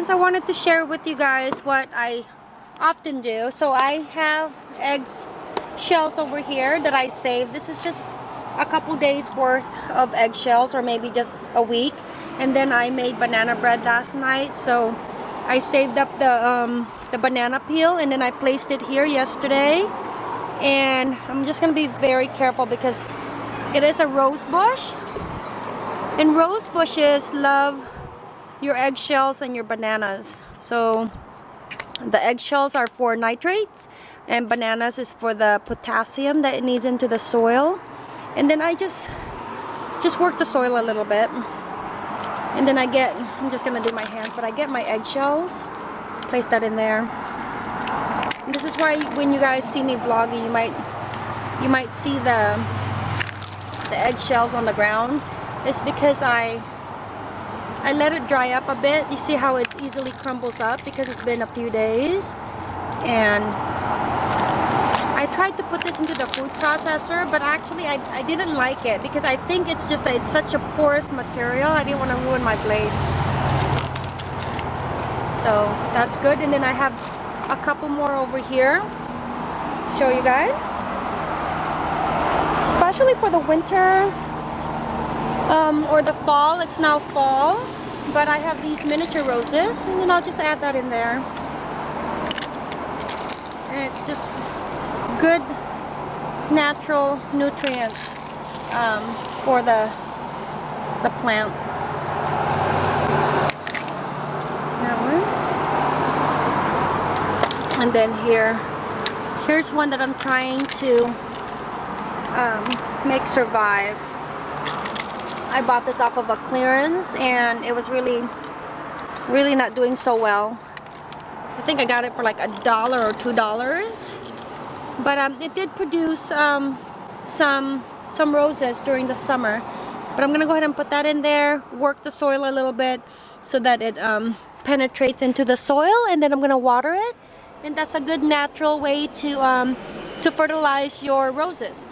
friends, I wanted to share with you guys what I often do. So I have eggs shells over here that I save. This is just a couple days worth of eggshells or maybe just a week. And then I made banana bread last night. So I saved up the, um, the banana peel and then I placed it here yesterday. And I'm just going to be very careful because it is a rose bush. And rose bushes love your eggshells and your bananas. So the eggshells are for nitrates and bananas is for the potassium that it needs into the soil. And then I just just work the soil a little bit. And then I get, I'm just gonna do my hands, but I get my eggshells, place that in there. And this is why when you guys see me vlogging, you might you might see the the eggshells on the ground. It's because I I let it dry up a bit. You see how it easily crumbles up because it's been a few days. And I tried to put this into the food processor, but actually I, I didn't like it because I think it's just that it's such a porous material. I didn't want to ruin my blade. So that's good. And then I have a couple more over here. Show you guys. Especially for the winter, um, or the fall. It's now fall, but I have these miniature roses, and then I'll just add that in there. And it's just good natural nutrients um, for the the plant. And then here, here's one that I'm trying to um, make survive. I bought this off of a clearance and it was really really not doing so well. I think I got it for like a dollar or two dollars. But um, it did produce um, some some roses during the summer. But I'm gonna go ahead and put that in there work the soil a little bit so that it um, penetrates into the soil and then I'm gonna water it. And that's a good natural way to um, to fertilize your roses